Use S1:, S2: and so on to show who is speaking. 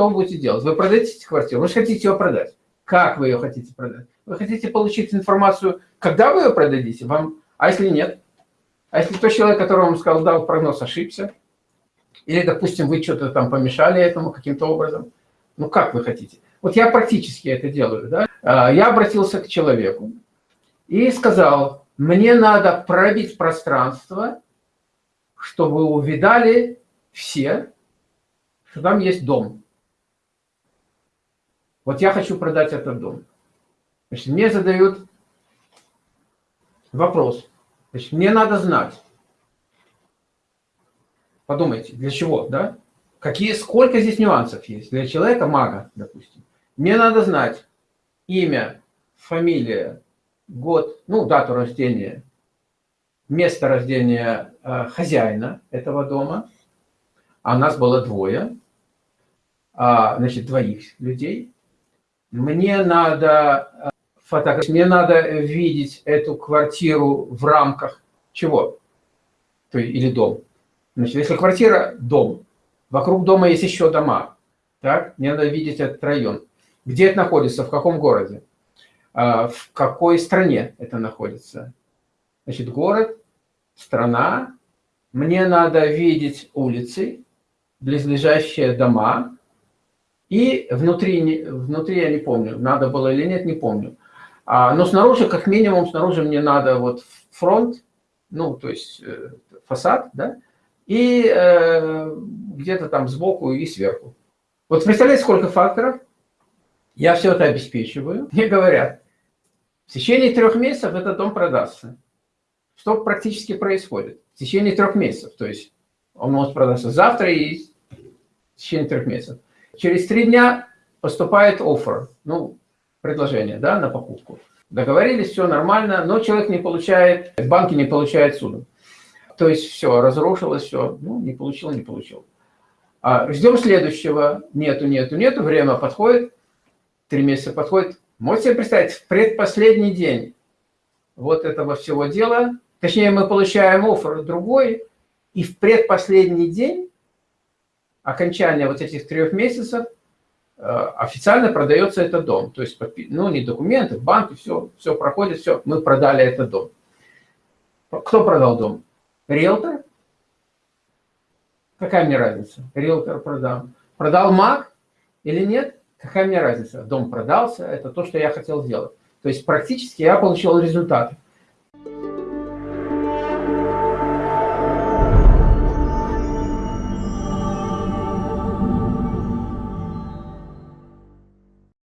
S1: что вы будете делать? Вы продадите квартиру, вы же хотите ее продать. Как вы ее хотите продать? Вы хотите получить информацию, когда вы ее продадите? Вам... А если нет? А если тот человек, который вам сказал, дал прогноз, ошибся? Или, допустим, вы что-то там помешали этому каким-то образом? Ну, как вы хотите? Вот я практически это делаю. Да? А, я обратился к человеку и сказал, мне надо пробить пространство, чтобы увидали все, что там есть дом. Вот я хочу продать этот дом. Значит, мне задают вопрос. Значит, мне надо знать. Подумайте, для чего, да? Какие, сколько здесь нюансов есть для человека, мага, допустим. Мне надо знать имя, фамилия, год, ну, дату рождения, место рождения э, хозяина этого дома. А нас было двое, а, значит, двоих людей. Мне надо э, фотографировать, мне надо видеть эту квартиру в рамках чего? То, или дом. Значит, если квартира – дом, вокруг дома есть еще дома, так? Мне надо видеть этот район. Где это находится, в каком городе, а, в какой стране это находится. Значит, город, страна, мне надо видеть улицы, близлежащие дома, и внутри, внутри я не помню, надо было или нет, не помню. А, но снаружи, как минимум, снаружи мне надо вот фронт, ну, то есть э, фасад, да, и э, где-то там сбоку и сверху. Вот представляете, сколько факторов? Я все это обеспечиваю. Мне говорят, в течение трех месяцев этот дом продастся. Что практически происходит? В течение трех месяцев. То есть он может продаться завтра и в течение трех месяцев. Через три дня поступает офер, ну, предложение да, на покупку. Договорились, все нормально, но человек не получает, банки не получают суду. То есть все, разрушилось, все, ну, не получил, не получил. А ждем следующего, нету, нету, нету, время подходит, три месяца подходит. Можете себе представить, в предпоследний день вот этого всего дела, точнее, мы получаем офер другой, и в предпоследний день окончания вот этих трех месяцев э, официально продается этот дом. То есть, ну, не документы, банки, все, все проходит, все, мы продали этот дом. Кто продал дом? Риэлтор? Какая мне разница? Риэлтор продал. Продал маг или нет? Какая мне разница? Дом продался, это то, что я хотел сделать. То есть практически я получил результат.